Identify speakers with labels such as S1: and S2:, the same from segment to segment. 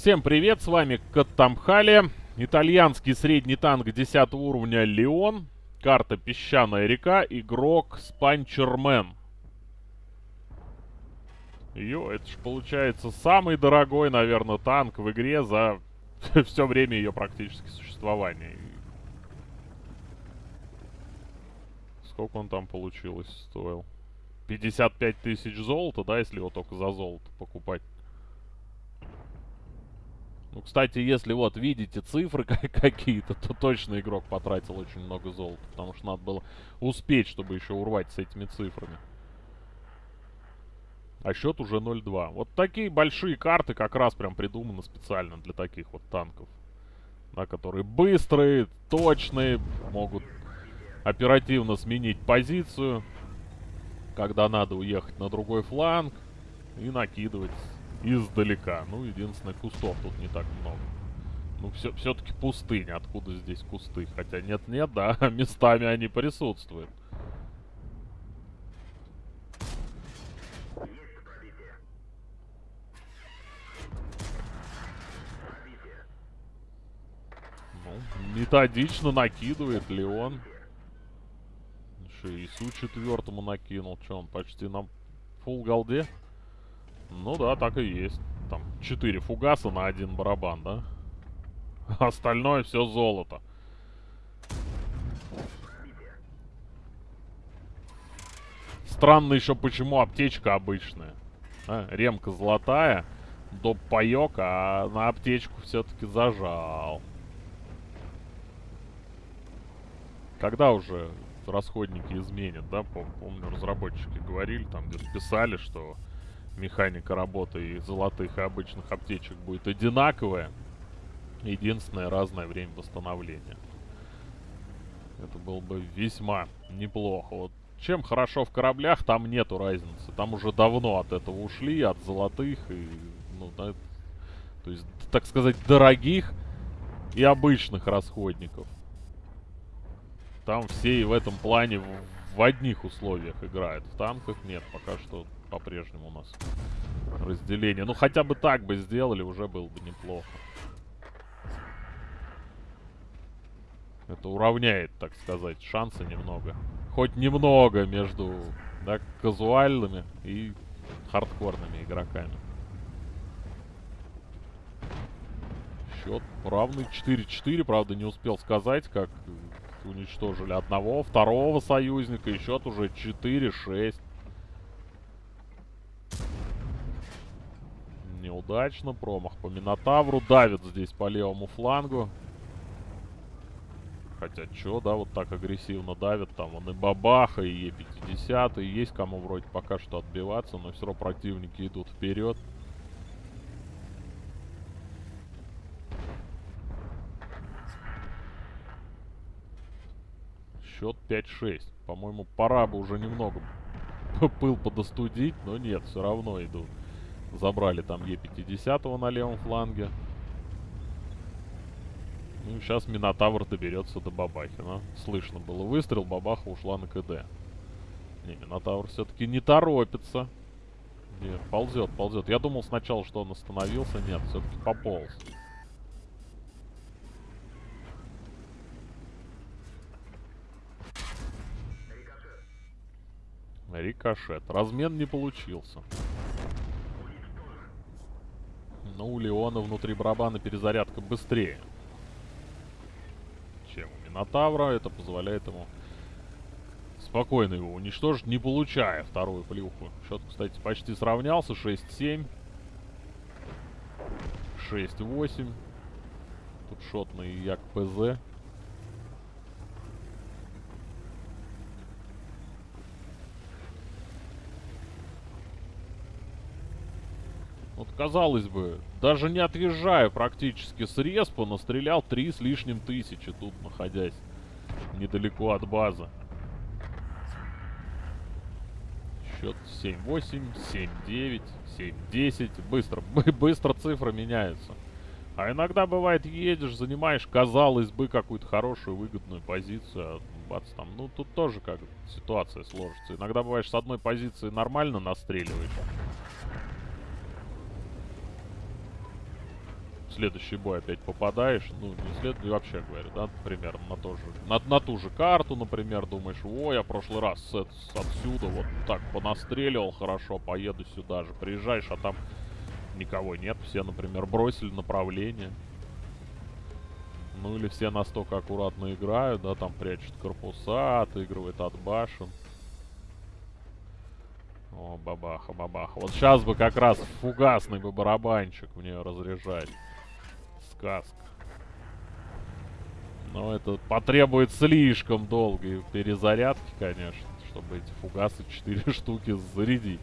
S1: Всем привет, с вами Каттамхали. Итальянский средний танк 10 уровня Леон. Карта Песчаная река. Игрок Спанчермен. Йо, это ж получается самый дорогой, наверное, танк в игре за все время ее практически существования. Сколько он там получилось стоил? 55 тысяч золота, да, если его только за золото покупать. Ну, кстати, если вот видите цифры какие-то, то точно игрок потратил очень много золота. Потому что надо было успеть, чтобы еще урвать с этими цифрами. А счет уже 0-2. Вот такие большие карты как раз прям придуманы специально для таких вот танков. Да, которые быстрые, точные, могут оперативно сменить позицию, когда надо уехать на другой фланг и накидывать издалека. Ну, единственное, кустов тут не так много. Ну, все, все-таки пустыня. Откуда здесь кусты? Хотя нет-нет, да, местами они присутствуют. Ну, методично накидывает Леон. Еще и Су четвертому накинул. Че, он почти на фул голде? Ну да, так и есть. Там 4 фугаса на один барабан, да? Остальное все золото. Странно еще, почему аптечка обычная. А, ремка золотая, доп паек, а на аптечку все-таки зажал. Когда уже расходники изменят, да? Пом помню, разработчики говорили, там где писали, что механика работы и золотых и обычных аптечек будет одинаковая. Единственное, разное время восстановления. Это было бы весьма неплохо. Вот чем хорошо в кораблях, там нету разницы. Там уже давно от этого ушли, от золотых и, ну, да, то есть, так сказать, дорогих и обычных расходников. Там все и в этом плане в, в одних условиях играют. В танках нет, пока что по-прежнему у нас разделение. Ну, хотя бы так бы сделали, уже было бы неплохо. Это уравняет, так сказать, шансы немного. Хоть немного между да, казуальными и хардкорными игроками. Счет равный 4-4. Правда, не успел сказать, как уничтожили одного, второго союзника. И счет уже 4-6. Неудачно. Промах по Минотавру. Давит здесь по левому флангу. Хотя, чё, да, вот так агрессивно давит. Там он и Бабаха, и Е50. И есть кому вроде пока что отбиваться. Но все равно противники идут вперед. Счет 5-6. По-моему, пора бы уже немного пыл подостудить. Но нет, все равно идут. Забрали там Е50 на левом фланге. Ну, сейчас Минотавр доберется до Бабахина. Слышно было выстрел, Бабаха ушла на КД. Не, Минотавр все-таки не торопится. Нет, ползет, ползет. Я думал сначала, что он остановился. Нет, все-таки пополз. Рикошет. Размен не получился. Но у Леона внутри барабана перезарядка быстрее, чем у Минотавра. Это позволяет ему спокойно его уничтожить, не получая вторую плюху. Счет, кстати, почти сравнялся. 6-7. 6-8. Тут шотный Як ПЗ. Вот, казалось бы, даже не отъезжая практически с респа, настрелял три с лишним тысячи тут, находясь недалеко от базы. Счет 7-8, 7-9, 7-10. Быстро, быстро цифры меняются. А иногда бывает, едешь, занимаешь, казалось бы, какую-то хорошую, выгодную позицию, а бац, там, ну, тут тоже как ситуация сложится. Иногда бываешь с одной позиции нормально настреливаешь, следующий бой опять попадаешь, ну, не след... вообще говорю, да, примерно на, то же, на, на ту же карту, например, думаешь, о, я прошлый раз с, с отсюда вот так понастреливал хорошо, поеду сюда же. Приезжаешь, а там никого нет, все, например, бросили направление. Ну, или все настолько аккуратно играют, да, там прячут корпуса, отыгрывают от башен. О, бабаха, бабаха. Вот сейчас бы как раз фугасный бы барабанчик в нее разряжать. Сказка. Но это потребует слишком долгой перезарядки, конечно, чтобы эти фугасы 4 штуки зарядить.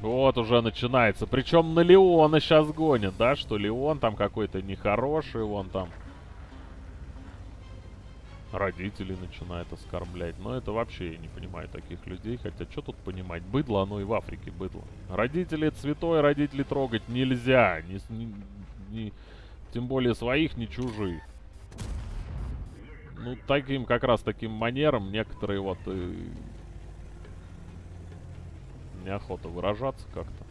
S1: Вот уже начинается. Причем на Леона сейчас гонят, да? Что Леон там какой-то нехороший, вон там родителей начинает оскорблять. Но это вообще я не понимаю таких людей. Хотя что тут понимать? Быдло, оно и в Африке быдло. Родители цветой, родителей трогать нельзя. Не, не, не, тем более своих, не чужих. Ну, таким, как раз таким манером некоторые вот... Э, неохота выражаться как-то.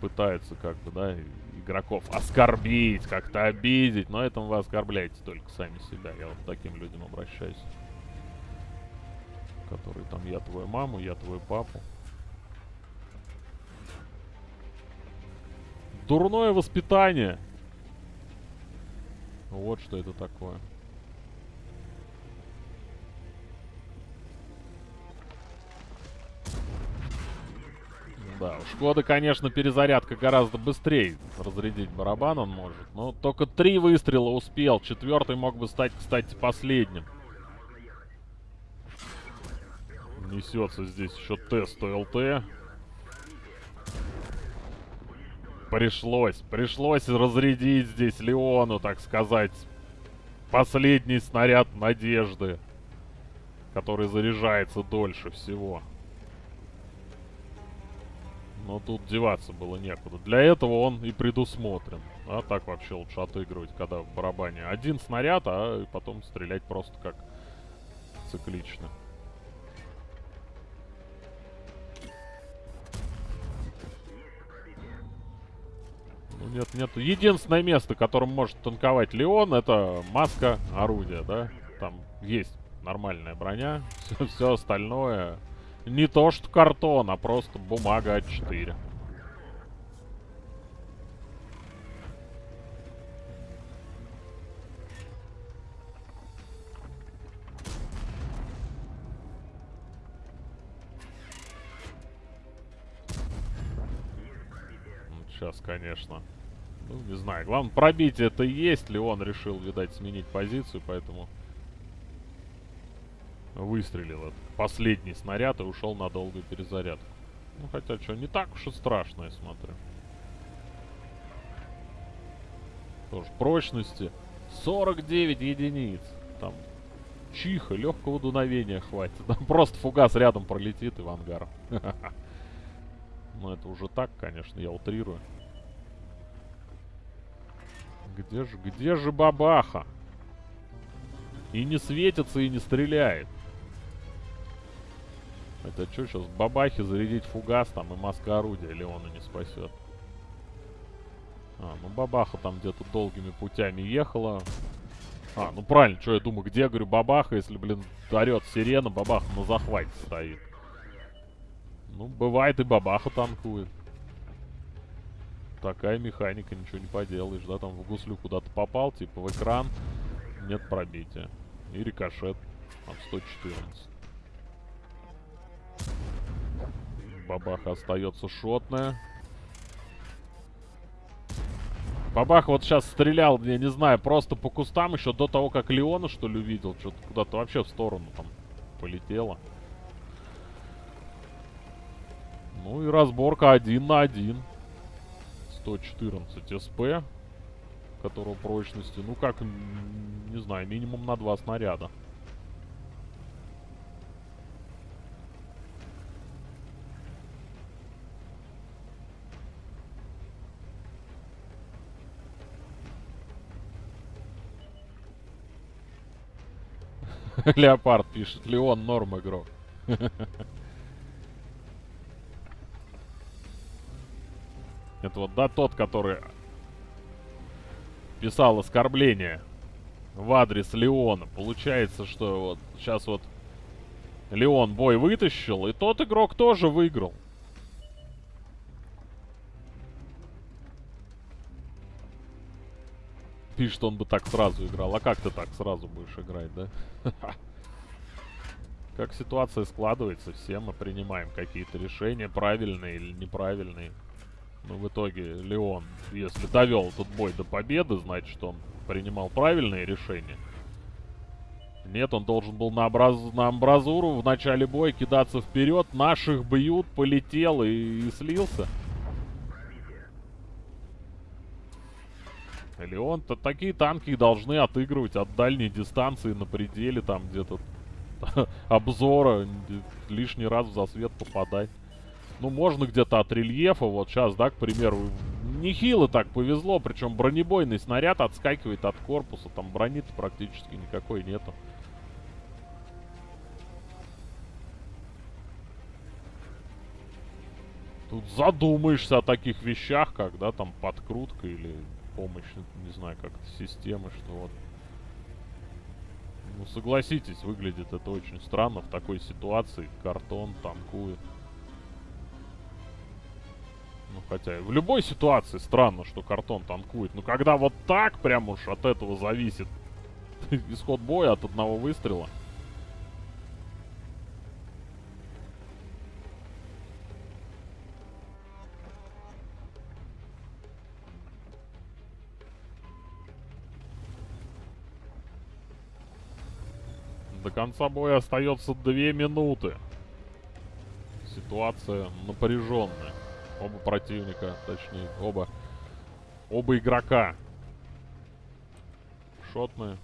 S1: Пытаются как бы, да, игроков оскорбить, как-то обидеть. Но этим вы оскорбляете только сами себя. Я вот к таким людям обращаюсь. Которые там, я твою маму, я твой папу. Дурное воспитание. Вот что это такое. Да, у Шкоды, конечно, перезарядка гораздо быстрее. Разрядить барабан он может. Но только три выстрела успел. Четвертый мог бы стать, кстати, последним. Несется здесь еще тест ЛТ. Пришлось, пришлось разрядить здесь Леону, так сказать, последний снаряд надежды, который заряжается дольше всего. Но тут деваться было некуда. Для этого он и предусмотрен. А так вообще лучше отыгрывать, когда в барабане один снаряд, а потом стрелять просто как циклично. Ну нет, нет. Единственное место, которым может танковать Леон, это маска орудия, да? Там есть нормальная броня. Все, все остальное не то что картон, а просто бумага А4. Сейчас, конечно. Ну, не знаю. Главное, пробитие это есть ли он решил, видать, сменить позицию, поэтому выстрелил последний снаряд и ушел на долгую перезарядку. Ну, хотя, что, не так уж и страшно, я смотрю. Тоже прочности 49 единиц. Там чиха, легкого дуновения хватит. Там просто фугас рядом пролетит и в ангар. Ну, это уже так, конечно, я утрирую. Где же, где же бабаха? И не светится, и не стреляет. Это что сейчас, бабахи зарядить фугас там и маска орудия Леона не спасет. А, ну бабаха там где-то долгими путями ехала. А, ну правильно, что я думаю, где, говорю, бабаха, если, блин, орет сирена, бабаха на захвате стоит. Ну, бывает и бабаха танкует. Такая механика, ничего не поделаешь, да, там в гуслю куда-то попал, типа в экран, нет пробития. И рикошет, там 114. Бабаха остается шотная. Бабах вот сейчас стрелял, я не знаю, просто по кустам еще до того, как Леона, что ли, увидел. Что-то куда-то вообще в сторону там полетело. Ну и разборка один на один. 114 СП, которого прочности, ну как, не знаю, минимум на два снаряда. Леопард пишет. Леон норм игрок. Это вот, да, тот, который писал оскорбление в адрес Леона. Получается, что вот сейчас вот Леон бой вытащил, и тот игрок тоже выиграл. Пишет, он бы так сразу играл. А как ты так сразу будешь играть, да? Как ситуация складывается, все мы принимаем какие-то решения, правильные или неправильные. Но в итоге Леон, если довел этот бой до победы, значит он принимал правильные решения. Нет, он должен был на, образ... на амбразуру в начале боя кидаться вперед. Наших бьют, полетел и, и слился. Леон-то такие танки должны отыгрывать от дальней дистанции на пределе там где-то обзора. Лишний раз в засвет попадать. Ну, можно где-то от рельефа. Вот сейчас, да, к примеру, нехило так повезло. Причем бронебойный снаряд отскакивает от корпуса. Там брони практически никакой нету. Тут задумаешься о таких вещах, как, да, там подкрутка или помощь, не знаю, как системы, что вот. Ну, согласитесь, выглядит это очень странно в такой ситуации. Картон танкует. Ну, хотя в любой ситуации странно, что картон танкует. Но когда вот так прям уж от этого зависит исход боя от одного выстрела. До конца боя остается две минуты. Ситуация напряженная. Оба противника, точнее, оба... Оба игрока. Шотные.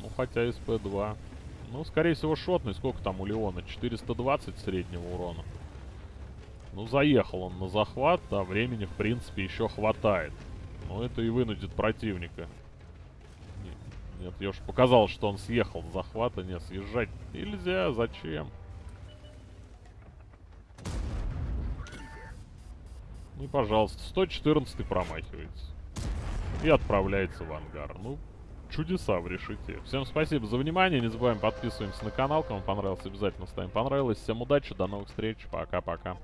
S1: Ну, хотя СП-2. Ну, скорее всего, шотный. Сколько там у Леона? 420 среднего урона. Ну, заехал он на захват, да, времени, в принципе, еще хватает. Но это и вынудит противника нет, я уж показал, что он съехал с захвата. Нет, съезжать нельзя. Зачем? Ну и, пожалуйста, 114 промахивается. И отправляется в ангар. Ну, чудеса в решите. Всем спасибо за внимание. Не забываем подписываемся на канал. Кому понравилось, обязательно ставим понравилось. Всем удачи, до новых встреч. Пока-пока.